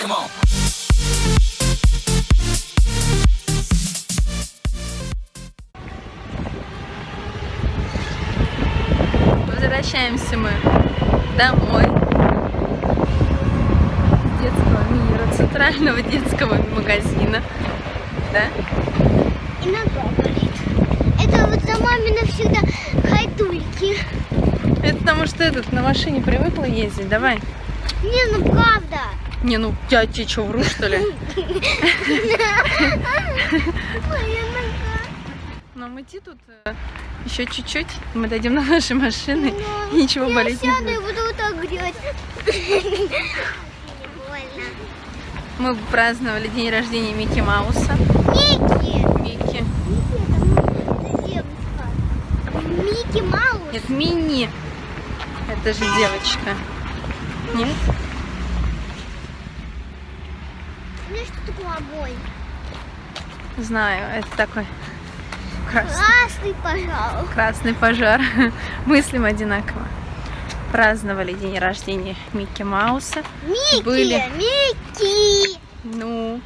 Come on. Возвращаемся мы домой с детского мира, центрального детского магазина. Да? И нога. Это вот за мамина всегда хайдульки. Это потому что этот на машине привыкла ездить, давай. Не, ну правда. Не, ну я тебе что, вру, что ли? Нога. Нам идти тут э, еще чуть-чуть. Мы дойдем до нашей машины. Ну, и Ничего я болеть не будет. буду вот так. Мы праздновали день рождения Микки Мауса. Микки. Микки. Микки это девочка. Микки Маус. Нет, Мини. Это же девочка. Нет? Ну огонь? Знаю, это такой красный, Красный, пожалуйста. красный пожар. Мыслим одинаково. Праздновали день рождения Микки Мауса. Микки, Были. Микки. Ну,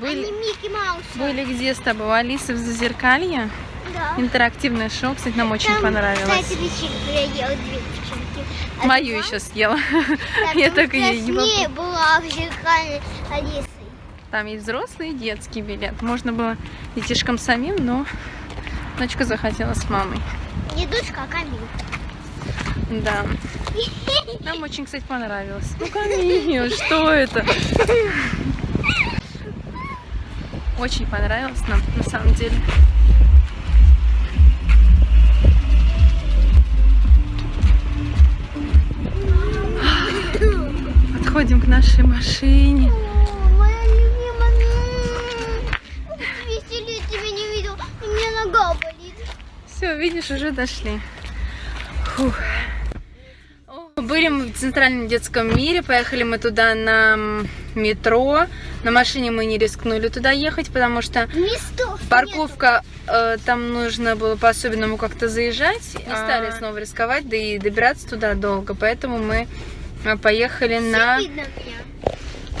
были, Микки Маус. были где с тобой? У Алисы в Зазеркалье. Да. Интерактивное шоу, кстати, нам очень Там, понравилось. Кстати, личинку я ела две личинки. А Мою еще съела. Да, Я потому так ее не была в зеркале Алисой. Там есть взрослый и детский билет. Можно было детишкам самим, но дочка захотела с мамой. Не дочка, а Камиль. Да. Нам очень, кстати, понравилось. Ну, Камиль, что это? Очень понравилось нам, на самом деле. Подходим к нашей машине. Все, видишь, уже дошли. Фух. Были мы в Центральном детском мире, поехали мы туда на метро. На машине мы не рискнули туда ехать, потому что парковка, э, там нужно было по-особенному как-то заезжать. Не стали снова рисковать, да и добираться туда долго, поэтому мы э, поехали на...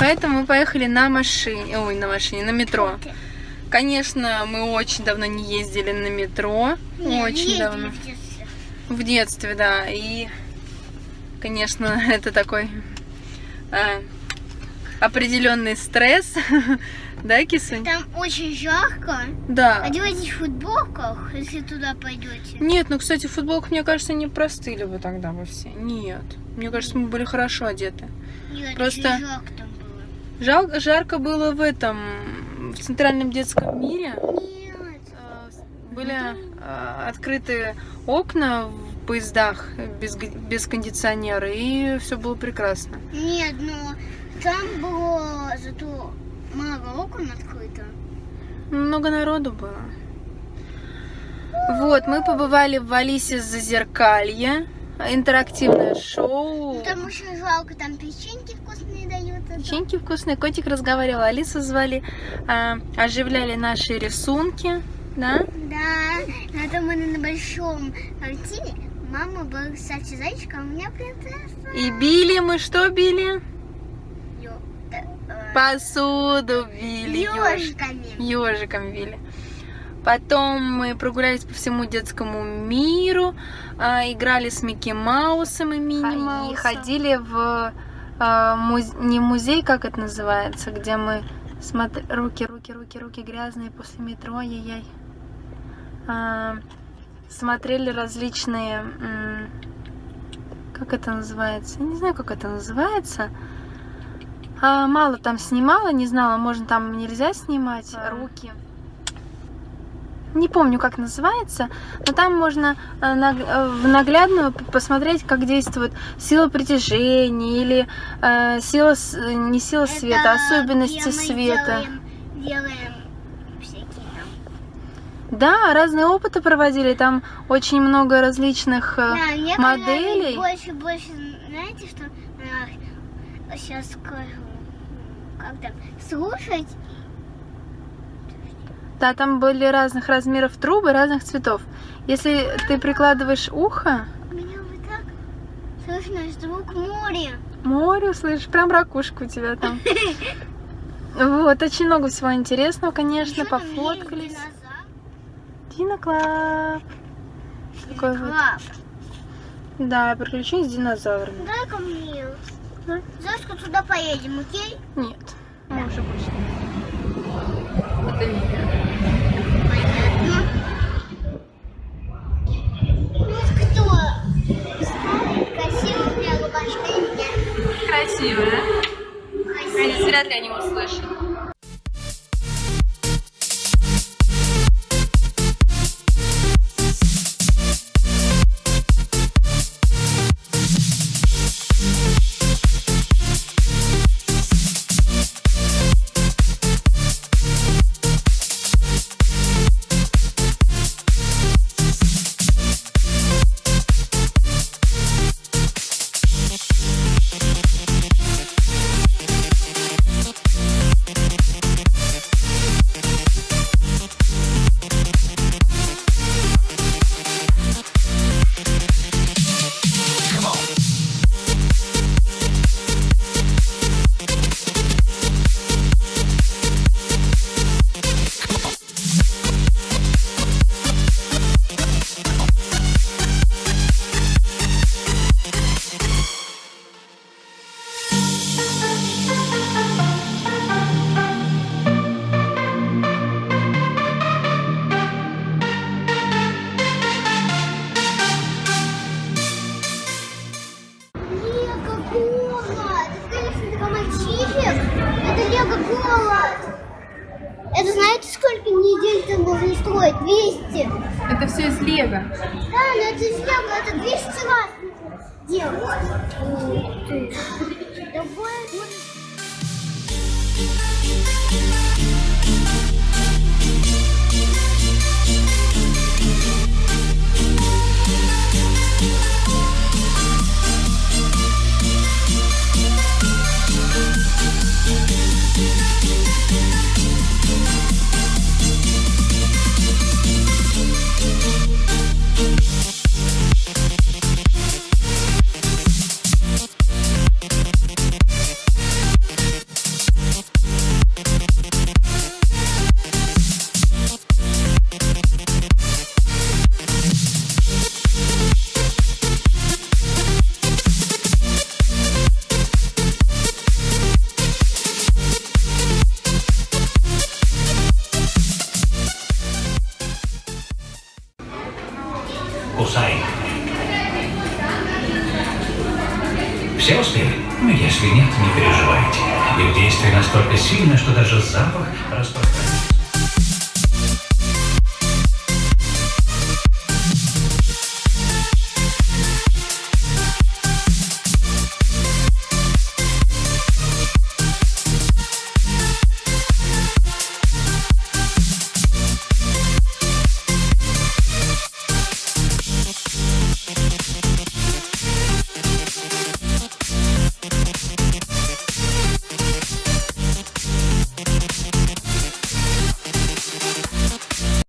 Поэтому мы поехали на машине, ой, на машине, на метро. Конечно, мы очень давно не ездили на метро, Не, очень давно. в детстве. В детстве, да. И, конечно, это такой а, определенный стресс. да, Кисунь? Там очень жарко. Да. Одевайтесь в футболках, если туда пойдете. Нет, ну, кстати, в футболках, мне кажется, не простыли бы тогда бы все. Нет. Мне кажется, мы были хорошо одеты. Нет, Просто- жарко там было. Жал- жарко было в этом, в Центральном детском мире. Э, Были э, открыты окна в поездах без, без кондиционера, и все было прекрасно. Нет, но там было зато много окон открыто. Много народу было. Вот, мы побывали в Алисе Зазеркалье. Интерактивное шоу. Там очень жалко, там печеньки вкусные дают. Печеньки вкусные. Котик разговаривал, Алису звали. а, оживляли наши рисунки. Да? Да, это мы на большом картине. Мама была, кстати, зайчика, а у меня принцесса. И били мы что били? Ё- Посуду били. ёж- Ёжиками. Ежиком били. Потом мы прогулялись по всему детскому миру, а, играли с Микки Маусом и Мини Маусом. И ходили в а, муз- не музей, как это называется, где мы смотр... руки, руки, руки, руки грязные после метро, ай-яй. А, смотрели различные, как это называется, я не знаю, как это называется. А, мало там снимала, не знала, можно там нельзя снимать руки. Не помню, как называется, но там можно э, э, в наглядную посмотреть, как действует сила притяжения или э, сила, э, не сила света, а Это особенности света. Делаем, делаем всякие там. Да, разные опыты проводили, там очень много различных Да, мне моделей. больше, больше, знаете, что сейчас скажу, как там, слушать да, там были разных размеров трубы, разных цветов. Если ты прикладываешь ухо... Меня вот так слышно звук моря. Море, слышишь, прям ракушку у тебя там. Вот, очень много всего интересного, конечно, пофоткались. Диноклаб. Такой вот. Да, приключение с динозаврами. Дай ко мне. Зашка, туда поедем, окей? Нет, мы уже больше не 200 можно строить, 200. Это все из лего. Да, но это из лего, это 200 раз делать. Ух ты. Такое... настолько сильно, что даже запах распространяется.